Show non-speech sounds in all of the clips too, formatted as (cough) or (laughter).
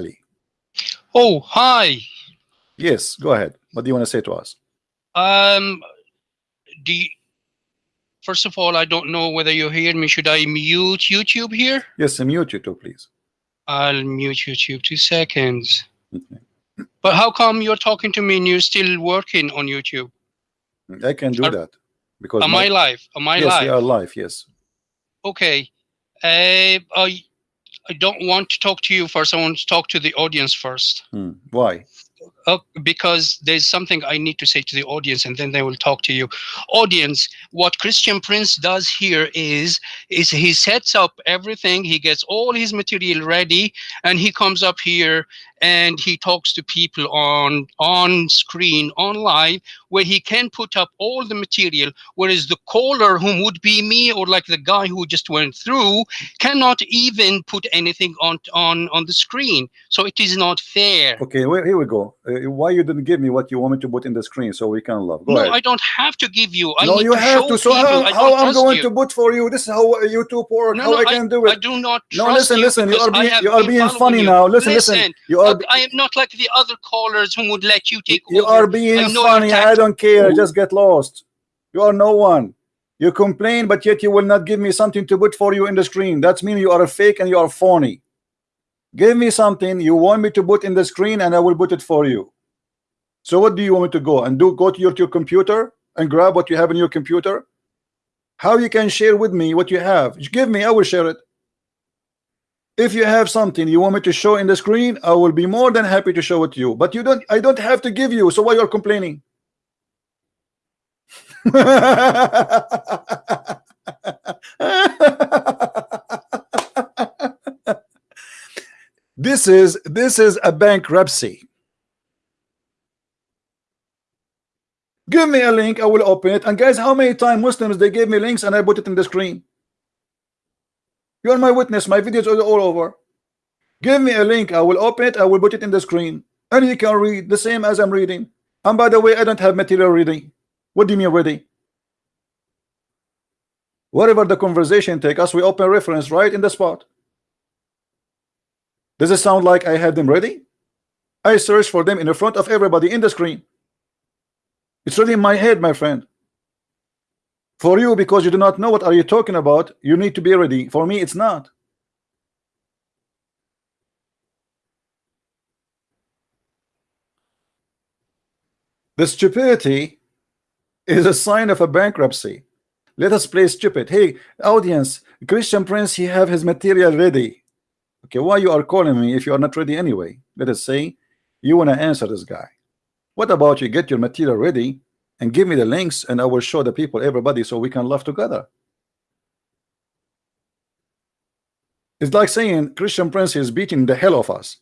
Ali. Oh, hi. Yes, go ahead. What do you want to say to us? Um, do you, first of all, I don't know whether you hear me. Should I mute YouTube here? Yes, mute YouTube, too, please. I'll mute YouTube two seconds. Okay. But how come you're talking to me and you're still working on YouTube? I can do Are- that because Am my- I live? Am I yes, live? you are live. Yes. Okay. Uh, I I don't want to talk to you first. I want to talk to the audience first. Hmm. Why? Uh, because there's something I need to say to the audience, and then they will talk to you. Audience, what Christian Prince does here is is he sets up everything. He gets all his material ready, and he comes up here and he talks to people on on screen, on live, where he can put up all the material. Whereas the caller, whom would be me or like the guy who just went through, cannot even put anything on on on the screen. So it is not fair. Okay, well, here we go. Uh, why you didn't give me what you want me to put in the screen so we can love? Go no, ahead. I don't have to give you. I no, you to have to. So people how, how I'm going you. to put for you? This is how YouTube work. No, how no, I can do it. I do not No, trust listen, you listen. You are being you are being funny you. now. Listen, listen. You are I, I am not like the other callers who would let you take you over. are being I funny. I. don't care. Just get lost. You are no one. You complain, but yet you will not give me something to put for you in the screen. That means you are a fake and you are phony. Give me something you want me to put in the screen, and I will put it for you. So what do you want me to go and do? Go to your, to your computer and grab what you have in your computer? How you can share with me what you have? Give me, I will share it. If you have something you want me to show in the screen, I will be more than happy to show it to you. But you don't, I don't have to give you. So why you're complaining? (laughs) this is this is a bankruptcy. Give me a link, I will open it. And guys, how many times Muslims they gave me links and I put it in the screen? You are my witness, my videos are all over. Give me a link, I will open it, I will put it in the screen. And you can read the same as I'm reading. And by the way, I don't have material ready. What do you mean ready? Whatever the conversation take us, we open reference right in the spot. Does it sound like I have them ready? I search for them in the front of everybody in the screen. It's really in my head, my friend. For you, because you do not know what are you talking about, you need to be ready. For me, it's not. The stupidity is a sign of a bankruptcy. Let us play stupid. Hey, audience, Christian Prince, he have his material ready. Okay, why you are calling me if you are not ready anyway? Let us say you want to answer this guy. What about you get your material ready and give me the links and I will show the people, everybody, so we can laugh together. It's like saying Christian Prince is beating the hell of us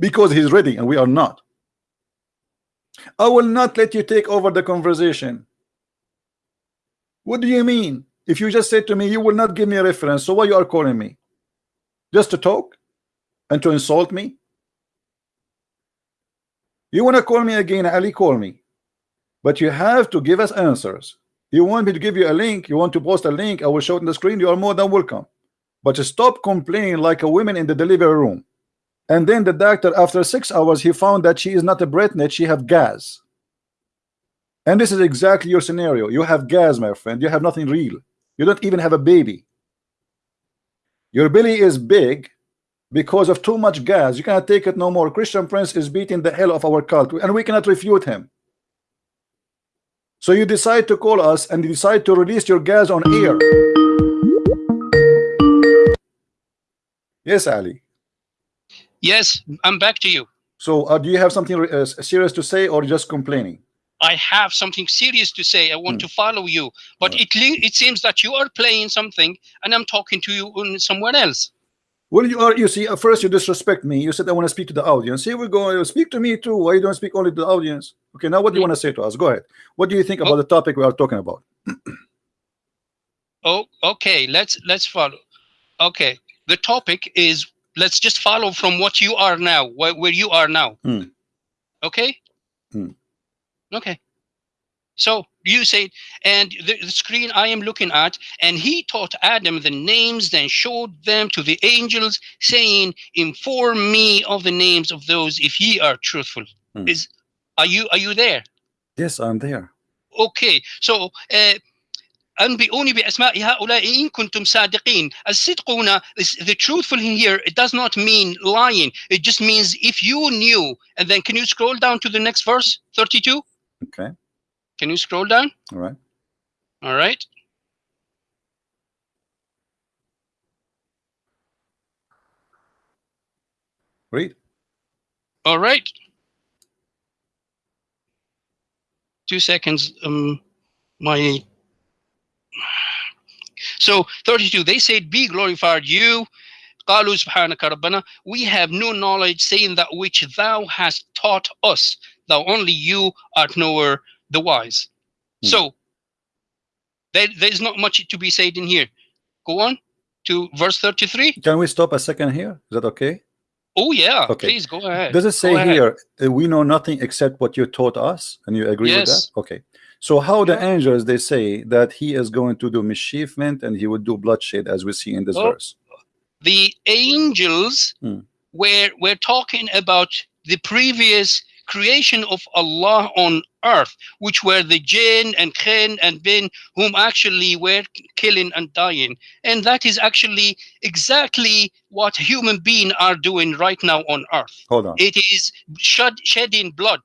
because he's ready and we are not. I will not let you take over the conversation. What do you mean? If you just said to me you will not give me a reference, so why you are calling me? Just to talk and to insult me? You want to call me again, Ali, call me. But you have to give us answers. You want me to give you a link, you want to post a link, I will show it in the screen, you are more than welcome. But stop complaining like a woman in the delivery room. And then the doctor, after six hours, he found that she is not a breathnet, she have gas. And this is exactly your scenario. You have gas, my friend. You have nothing real. You don't even have a baby. Your belly is big because of too much gas. You cannot take it no more. Christian Prince is beating the hell of our cult, and we cannot refute him. So you decide to call us and you decide to release your gas on air. Yes, Ali. Yes, I'm back to you. So uh, do you have something uh, serious to say or just complaining? I have something serious to say. I want Hmm. to follow you, but it it seems that you are playing something, and I'm talking to you on somewhere else. Well, you are. You see, at first you disrespect me. You said I want to speak to the audience. Here we go. Speak to me too. Why you don't speak only to the audience? Okay. Now, what do you want to say to us? Go ahead. What do you think about the topic we are talking about? Oh, okay. Let's let's follow. Okay, the topic is let's just follow from what you are now, wh where you are now. Mm. Okay. Mm. Okay. So you say, and the, the, screen I am looking at, and he taught Adam the names, then showed them to the angels, saying, "Inform me of the names of those, if ye are truthful." Mm. Is are you are you there? Yes, I'm there. Okay. So. Uh, انبئوني باسماء هؤلاء ان كنتم صادقين الصدق هنا is the truthful in here it does not mean lying it just means if you knew and then can you scroll down to the next verse 32 Okay. can you scroll down All right. all right Read. all right two seconds um my so 32 they said be glorified you قالوا سبحانك ربنا we have no knowledge saying that which thou hast taught us thou only you art knower the wise Hmm. so there, there's not much to be said in here go on to verse 33 Can we stop a second here? Is that okay? oh yeah Okay. please go ahead Does it say Go ahead. here uh, we know nothing except what you taught us, and you agree with Yes. that? Okay. So how the angels they say that he is going to do mischievement and he would do bloodshed as we see in this Oh. verse? the angels Hmm. were we're talking about the previous creation of Allah on earth, which were the jinn and khin and bin, whom actually were killing and dying. And that is actually exactly what human beings are doing right now on earth. Hold on. It is shed, shedding blood.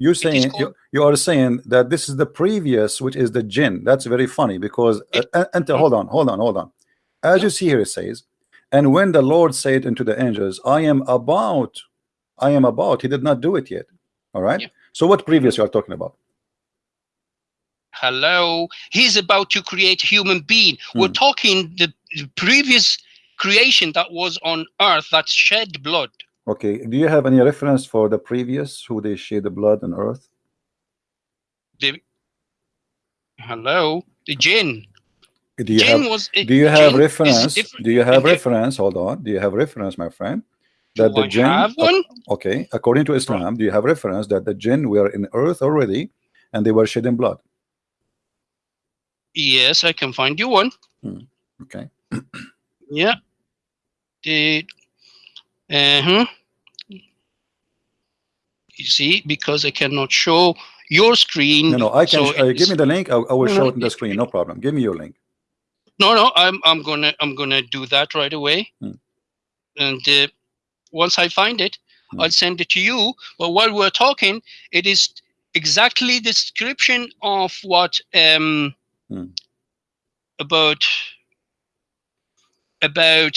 You're saying you, you are saying that this is the previous, which is the jinn. That's very funny because uh, uh, enter. Hold on, hold on, hold on. As you see here, it says, and when the Lord said unto the angels, I am about, I am about. He did not do it yet. All right. Yeah. So what previous you are talking about? Hello. He's about to create human being. We're Hmm. talking the previous creation that was on earth that shed blood. Okay. Do you have any reference for the previous who they shed the blood on earth? Hello. The jinn. Do you jinn have was eh, do you have reference? Do you have reference? Hold on. Do you have reference, my friend? Do That the I jinn have one? Okay, according to Islam, do you have reference that the jinn were in earth already and they were shedding blood? Yes, I can find you one. Hmm, okay. Yeah. The uh-huh. You see, because I cannot show your screen. No, no, I can so uh, give me the link. I, I will No, show it on the screen. No problem. Give me your link. No, no, I'm I'm gonna I'm gonna do that right away. Hmm. And uh, once I find it, Hmm. I'll send it to you. But while we're talking, it is exactly the description of what um Hmm. about about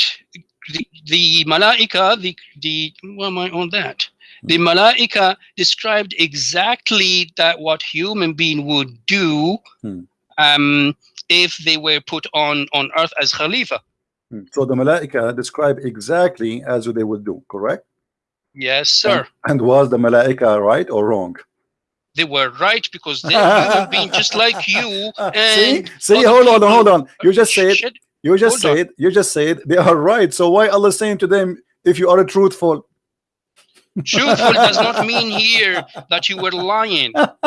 the the malaika the the why am I on that? The malaika described exactly that what human being would do Hmm. um if they were put on on earth as khalifa Hmm. So the malaika describe exactly as they would do, correct? yes sir And was the malaika right or wrong? they were right because they're human (laughs) being just like you see, and see, other hold on, hold on. You just said. You just Hold on. said you just said they are right. So why Allah saying to them, if you are truthful? truthful does not (laughs) mean here that you were lying (laughs)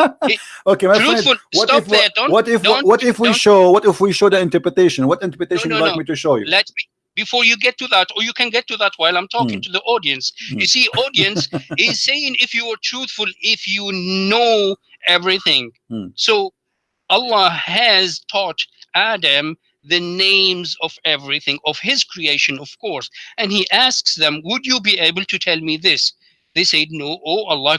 okay, my friend. truthful What stop if there don't what if don't- what if we show what if we show the interpretation? What interpretation no, you like no. me to show you? let me before you get to that or you can get to that while i'm talking Hmm. to the audience Hmm. you see audience (laughs) is saying if you are truthful if you know everything Hmm. so allah has taught adam the names of everything of his creation of course. And he asks them would you be able to tell me this? They said no. Oh allah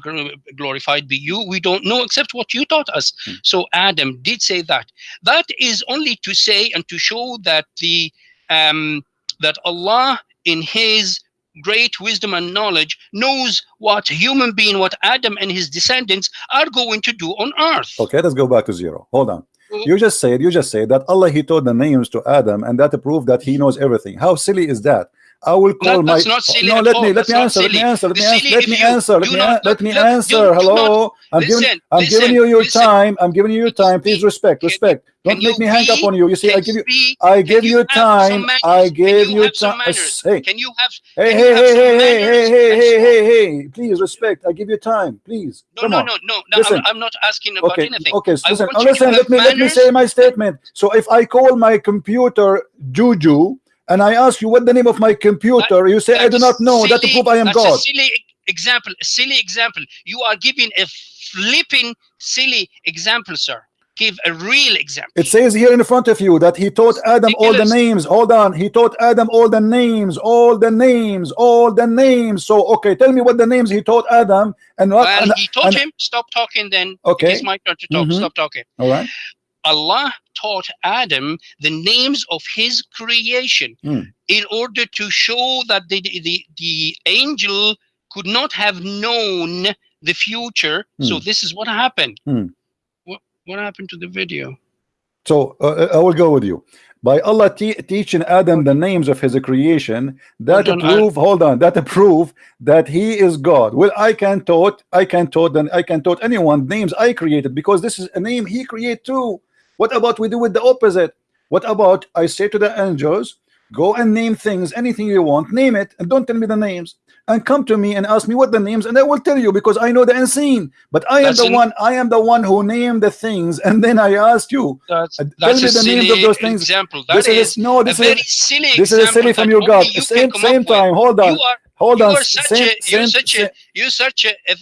glorified be you. We don't know except what you taught us. Hmm. so adam did say that. That is only to say and to show that the um that allah in his great wisdom and knowledge knows what human being what adam and his descendants are going to do on earth. Okay, let's go back to zero. Hold on. Oh. You just said you just said that Allah He told the names to Adam, and that proved that He knows everything. How silly is that? I will call That- my not silly no let me let me answer let me answer let me answer let me answer let me not- let me answer. hello? I'm giving I'm listen, giving you your listen. time I'm giving you your time. Please respect respect. don't make me hang up on you. You see I give you I give you time? I give you time. Hey Can you have hey hey hey hey hey hey hey hey hey. Please respect. I give you time. Please. No, no, no, no, no. Listen. I'm, not asking about anything. okay I listen. want you to listen let me let me say my statement. So if I call my computer Juju and I ask you what the name of my computer you say I do not know that to prove I am that's God a silly example. A silly example. You are giving a flipping silly example, sir. Give a real example. It says here in front of you that he taught Adam all the names. Hold on. He taught Adam all the names, all the names, all the names. So, okay, tell me what the names he taught Adam and what. well, and- he taught and- him, stop talking then. Okay. It is my turn to talk. Mhm. Stop talking. all right. Allah taught Adam the names of his creation Hmm. in order to show that the, the, the angel could not have known the future. So Hmm. this is what happened. Hmm. What, what happened to the video? So, uh, I will go with you. By Allah te teaching Adam the names of his creation, that Hold on, prove, hold on, that prove that he is God. Well, I can taught, I can taught, and I can taught anyone names I created because this is a name he created too. What about we do with the opposite? What about I say to the angels, go and name things, anything you want, name it, and don't tell me the names. And come to me and ask me what the names, and I will tell you because I know the unseen. But I am the one, I am the one who named the things, and then I asked you. That's, Uh, tell that's me the names of those things. example. This That is is no, a this very is silly this is a silly from your God. Same same time. Hold on, hold you on. are such Same, a you're same, such same- a you're such a, a,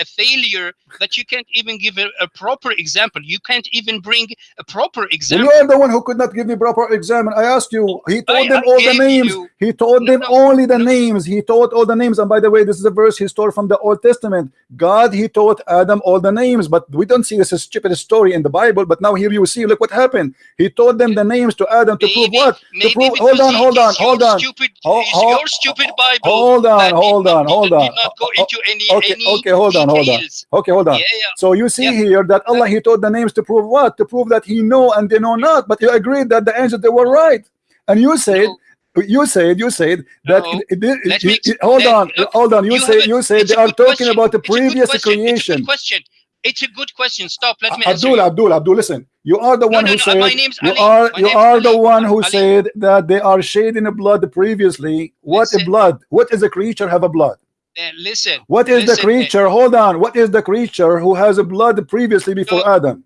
a- failure that you can't even give a, a proper example. You can't even bring a proper example. you are the one who could not give me proper example. I asked you. He told I- them I all the names. you- he told No, them no, only the no. names. He taught all the names. And by the way, this is a verse he stole from the Old Testament. God, he taught Adam all the names, but we don't see this stupid story in the Bible. But now here you see, look what happened. He taught them the names to Adam to prove Maybe- what? To prove. Hold on, hold on, hold on. Stupid, Ho- it's your stupid Bible. Hold on, hold on, hold on. into any Okay, any okay, hold on, hold on. Okay, hold on. Yeah, yeah. So you see Yeah. here that Allah he taught the names to prove what? To prove that he know and they know not. But you agreed that the angels they were right. And you said No. you said you said that No. it- it- it- hold on hold on you, you say you say they are talking question. about the It's a good previous question. It's a creation question. It's a good question. Stop. Let me Abdul. Abdul Abdul listen you are the No, one no, who no, said my name's you Ali. are My you are the one who Ali. said that they are shedding blood previously what a Listen. blood what is a creature have a blood Uh, listen. what is the listen, uh, creature hold on what is the creature who has a blood previously before Adam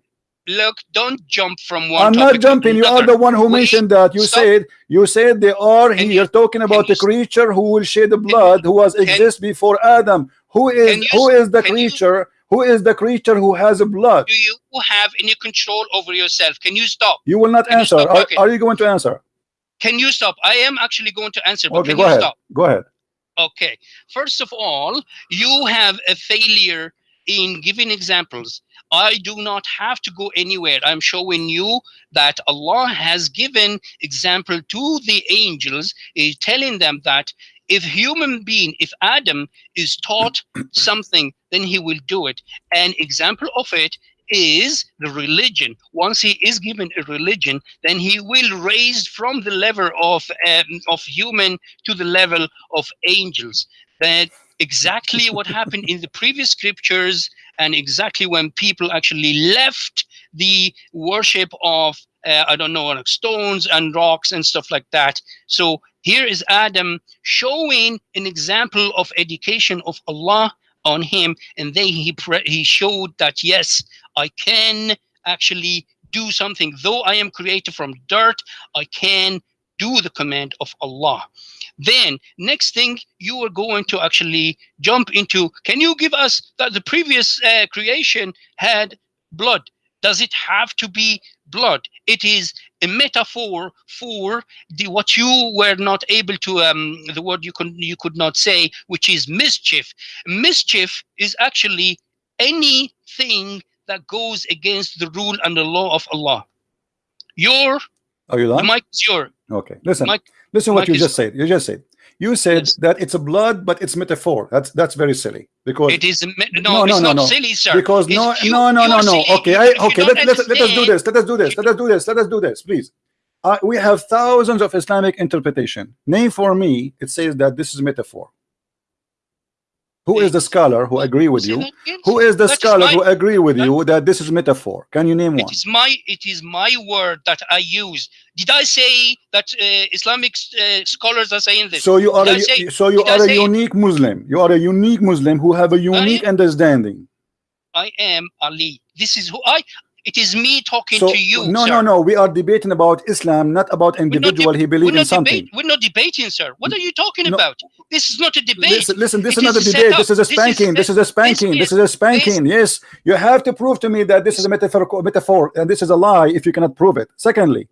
Look, don't jump from one I'm not jumping. You are the one who Wait, mentioned that. You stop. said you said they are Can here you- talking about the creature who will shed the blood, who was exist before Adam. Who is you, who is the can you- creature? Who is the creature who has a blood? Do you have any control over yourself? Can you stop? You will not Can answer. stop Are, are you going to answer? Can you stop? I am actually going to answer, but Okay, can go you ahead. stop? Go ahead. Okay. First of all, you have a failure in giving examples. I do not have to go anywhere. I'm showing you that Allah has given example to the angels, is telling them that if human being, if Adam is taught (coughs) something, then he will do it. An example of it is the religion. Once he is given a religion, then he will raise from the level of um, of human to the level of angels. That exactly what happened in the previous scriptures, and exactly when people actually left the worship of uh, I don't know like stones and rocks and stuff like that. So here is Adam showing an example of education of Allah on him, and then he he showed that yes, I can actually do something. Though I am created from dirt, I can do the command of Allah. Then next thing you are going to actually jump into. Can you give us that the previous uh, creation had blood? Does it have to be blood? It is a metaphor for the what you were not able to um the word you could you could not say, which is mischief. Mischief is actually anything that goes against the rule and the law of Allah. Your Are you the done? mic is your Okay. Listen. Mike- Listen what you just said. You just said. You said Yes. that it's a blood, but it's metaphor. That's that's very silly because it is no, No, no, it's no, not no. silly, sir. because It's- no you- no no you no no okay I, okay let, let, let us do this let us do this let us do this let us do this let us do this please I, we have thousands of Islamic interpretation. Name for me, it says that this is metaphor. Who is the scholar who agree with you? Who is the That is scholar my- who agree with you that this is metaphor? Can you name one? It is my it is my word that I use. Did I say that uh, Islamic uh, scholars are saying this? So you are a I say- so you are a say it? unique Muslim. You are a unique Muslim who have a unique understanding. I am Ali. This is who I. It is me talking So to you. no, sir. no, no. We are debating about Islam, not about We're not individual. he We're in something. we're not debating, sir. What are you talking No. about? This is not a debate. Listen, listen. This It is not a is debate. This is a spanking. This is a spanking. This is a spanking. Yes, you have to prove to me that this is a metaphor. Metaphor, and this is a lie. If you cannot prove it. Secondly,